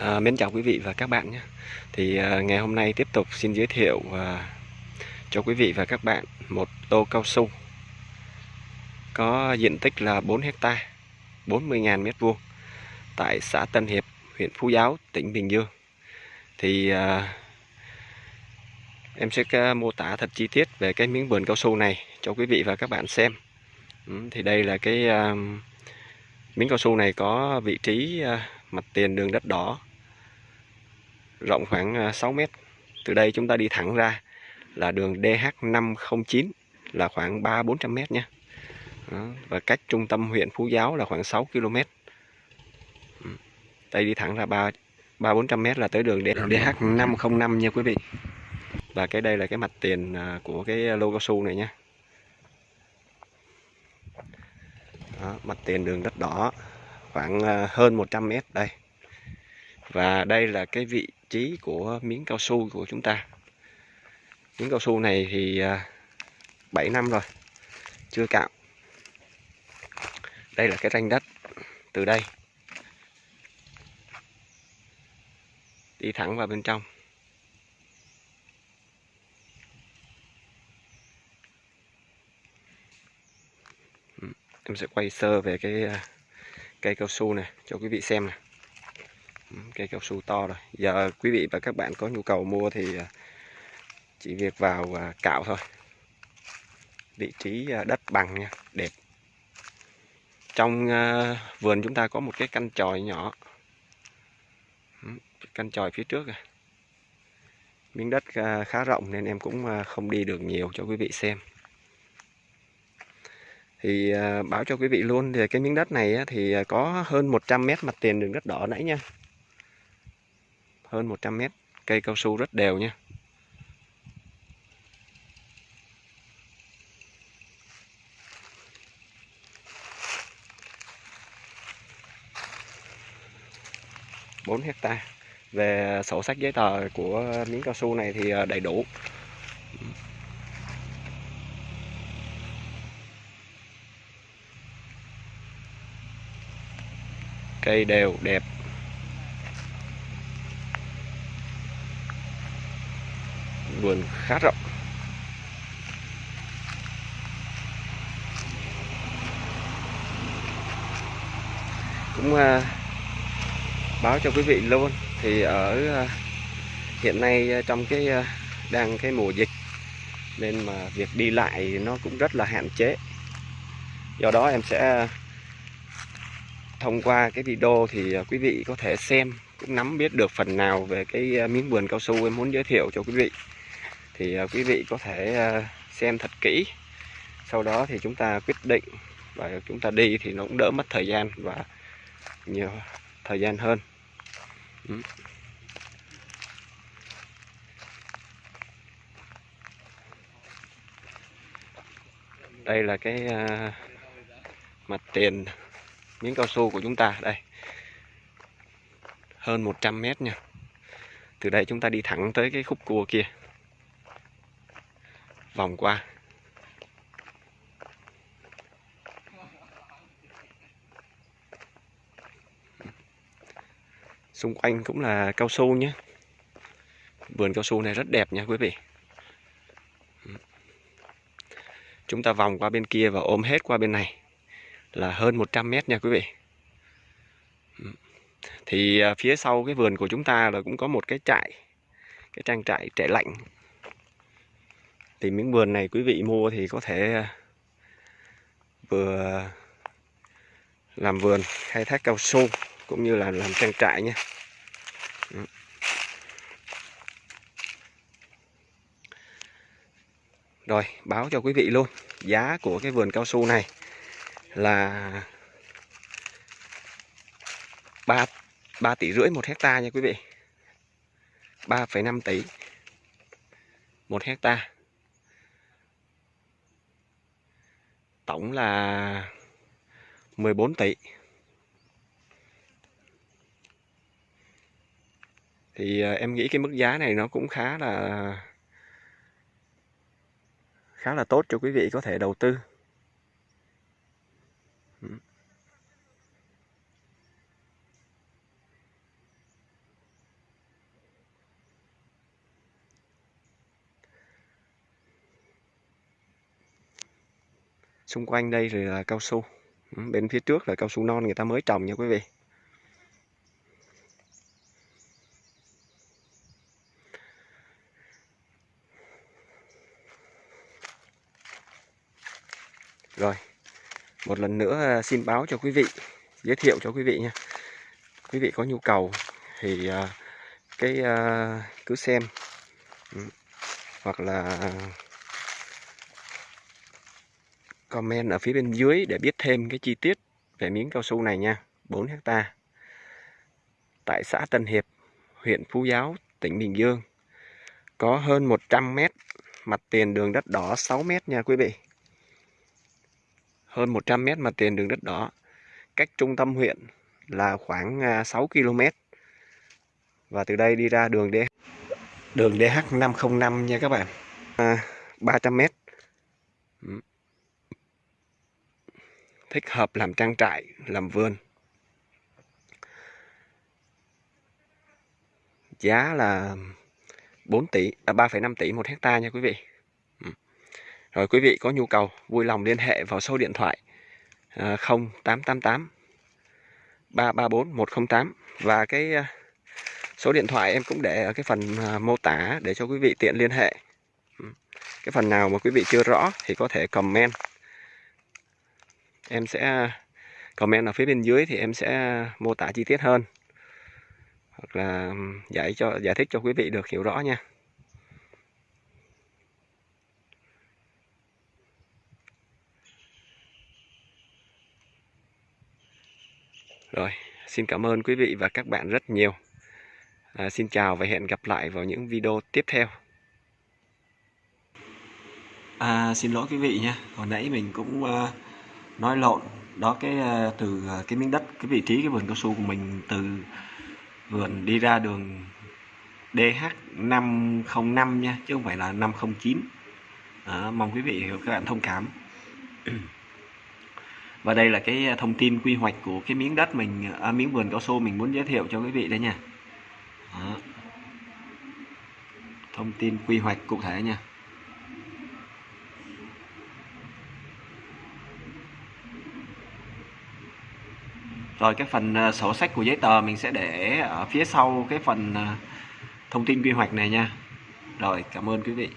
À, mến chào quý vị và các bạn nhé. Thì à, ngày hôm nay tiếp tục xin giới thiệu à, cho quý vị và các bạn một tô cao su có diện tích là 4 hecta 40.000 mét vuông tại xã Tân Hiệp, huyện Phú Giáo, tỉnh Bình Dương. Thì à, em sẽ à, mô tả thật chi tiết về cái miếng vườn cao su này cho quý vị và các bạn xem. Ừ, thì đây là cái à, miếng cao su này có vị trí à, mặt tiền đường đất đỏ rộng khoảng 6 à, mét. Từ đây chúng ta đi thẳng ra là đường DH509 là khoảng 3-400 mét nhé. Đó, và cách trung tâm huyện Phú Giáo là khoảng 6 km. Đây đi thẳng ra 3 3-400 mét là tới đường DH505 nha quý vị. Và cái đây là cái mặt tiền à, của cái lô cao su này nhé. Đó, mặt tiền đường đất đỏ khoảng à, hơn 100 mét đây. Và đây là cái vị trí của miếng cao su của chúng ta. Miếng cao su này thì à, 7 năm rồi, chưa cạo. Đây là cái ranh đất từ đây. Đi thẳng vào bên trong. Ừ, em sẽ quay sơ về cái à, cây cao su này cho quý vị xem này Ừ, cây cao su to rồi. Giờ quý vị và các bạn có nhu cầu mua thì à, chỉ việc vào à, cạo thôi. Vị trí à, đất bằng nha, đẹp. Trong vườn chúng ta có một cái căn tròi nhỏ. Ừ, căn tròi phía trước này. miếng đất khá rộng nên em cũng không đi được nhiều cho quý vị xem. Thì báo cho quý vị luôn thì cái miếng đất này thì có hơn 100 mét mặt tiền đường đất đỏ nãy nha hơn 100 mét. Cây cao su rất đều nha. Bốn hecta. Về sổ sách giấy tờ của miếng cao su này thì à, đầy đủ. Cây đều, đẹp. Vườn khá rộng. Cũng à, báo cho quý vị luôn thì ở à, hiện nay à, trong cái à, đang cái mùa dịch nên mà việc đi lại nó cũng rất là hạn chế. Do đó em sẽ thông qua cái video thì à, quý vị có thể xem cũng nắm biết được phần nào về cái à, miếng vườn cao su em muốn giới thiệu cho quý vị thì à, quý vị có thể à, xem thật kỹ. Sau đó thì chúng ta quyết định và chúng ta đi thì nó cũng đỡ mất thời gian và nhiều thời gian hơn. Ừ. Đây là cái à, mặt tiền miếng cao su của chúng ta. Đây. Hơn 100 mét nha. Từ đây chúng ta đi thẳng tới cái khúc cua kia vòng qua. Xung quanh cũng là cao su nhé. Vườn cao su này rất đẹp nha quý vị. Chúng ta vòng qua bên kia và ôm hết qua bên này. Là hơn 100 mét nha quý vị. Thì à, phía sau cái vườn của chúng ta là cũng có một cái trại. Cái trang trại trại lạnh thì miếng vườn này quý vị mua thì có thể à, vừa làm vườn khai thác cao su cũng như là làm trang trại nha. Rồi báo cho quý vị luôn giá của cái vườn cao su này là 3, 3 tỷ rưỡi một hecta nha quý vị. 3,5 tỷ một hecta. Tổng là 14 tỷ. Thì ờ, em nghĩ cái mức giá này nó cũng khá là khá là tốt cho quý vị có thể đầu tư. Xung quanh đây rồi là cao su. Ừ, bên phía trước là cao su non người ta mới trồng nha quý vị. Rồi, một lần nữa à, xin báo cho quý vị, giới thiệu cho quý vị nha. Quý vị có nhu cầu thì à, cái à, cứ xem. Ừ, hoặc là comment ở phía bên dưới để biết thêm cái chi tiết về miếng cao su này nha. 4 hecta. Tại xã Tân Hiệp huyện Phú Giáo tỉnh Bình Dương. Có hơn 100 mét mặt tiền đường đất đỏ 6 mét nha quý vị. Hơn 100 mét mặt tiền đường đất đỏ. Cách trung tâm huyện là khoảng à, 6 km và từ đây đi ra đường DH đường DH505 nha các bạn. À, 300 mét. Ừ thích hợp làm trang trại làm vườn. Giá là 4 tỷ à, 3,5 tỷ một hecta nha quý vị. Ừ. Rồi quý vị có nhu cầu vui lòng liên hệ vào số điện thoại 0888 334 108 và cái à, số điện thoại em cũng để ở cái phần à, mô tả để cho quý vị tiện liên hệ. Ừ. Cái phần nào mà quý vị chưa rõ thì có thể comment em sẽ comment ở phía bên dưới thì em sẽ mô tả chi tiết hơn hoặc là giải cho giải thích cho quý vị được hiểu rõ nha Rồi, xin cảm ơn quý vị và các bạn rất nhiều. À, xin chào và hẹn gặp lại vào những video tiếp theo. À, xin lỗi quý vị nha, hồi nãy mình cũng uh, nói lộn. Đó cái ờ, từ ờ, cái miếng đất, cái vị trí cái vườn cao su của mình từ vườn đi ra đường DH505 nha, chứ không phải là 509. đó, mong quý vị các bạn thông cảm. và đây là cái ờ, thông tin quy hoạch của cái miếng đất mình à, miếng vườn cao su mình muốn giới thiệu cho quý vị đấy nha Đó. thông tin quy hoạch cụ thể nha rồi cái phần ờ, sổ sách của giấy tờ mình sẽ để ở phía sau cái phần ờ, thông tin quy hoạch này nha. Rồi, cảm ơn quý vị.